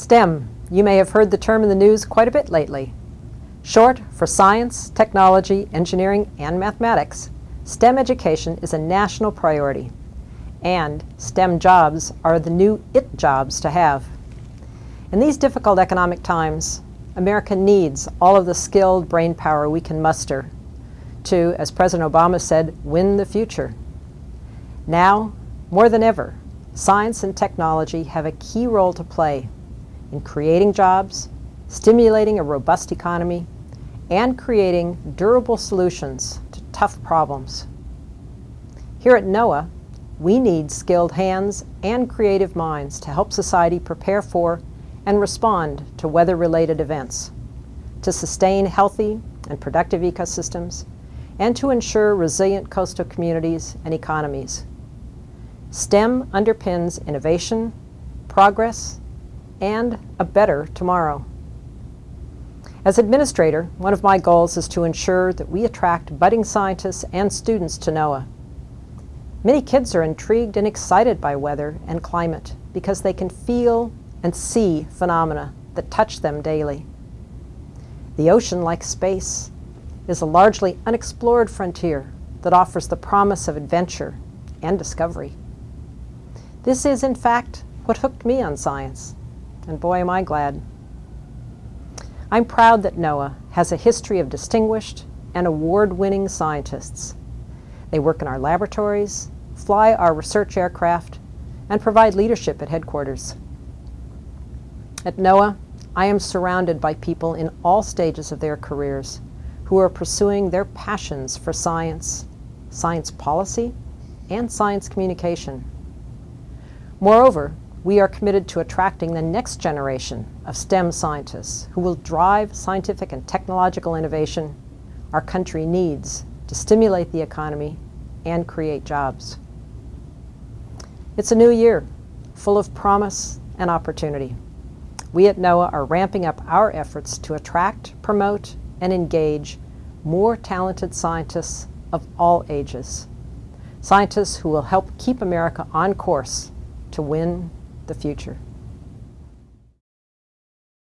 STEM. You may have heard the term in the news quite a bit lately. Short for science, technology, engineering, and mathematics, STEM education is a national priority. And STEM jobs are the new IT jobs to have. In these difficult economic times, America needs all of the skilled brain power we can muster to, as President Obama said, win the future. Now, more than ever, science and technology have a key role to play in creating jobs, stimulating a robust economy, and creating durable solutions to tough problems. Here at NOAA, we need skilled hands and creative minds to help society prepare for and respond to weather-related events, to sustain healthy and productive ecosystems, and to ensure resilient coastal communities and economies. STEM underpins innovation, progress, and a better tomorrow. As administrator, one of my goals is to ensure that we attract budding scientists and students to NOAA. Many kids are intrigued and excited by weather and climate because they can feel and see phenomena that touch them daily. The ocean, like space, is a largely unexplored frontier that offers the promise of adventure and discovery. This is, in fact, what hooked me on science and boy am I glad. I'm proud that NOAA has a history of distinguished and award-winning scientists. They work in our laboratories, fly our research aircraft, and provide leadership at headquarters. At NOAA, I am surrounded by people in all stages of their careers who are pursuing their passions for science, science policy, and science communication. Moreover, we are committed to attracting the next generation of STEM scientists who will drive scientific and technological innovation our country needs to stimulate the economy and create jobs. It's a new year, full of promise and opportunity. We at NOAA are ramping up our efforts to attract, promote, and engage more talented scientists of all ages. Scientists who will help keep America on course to win the future.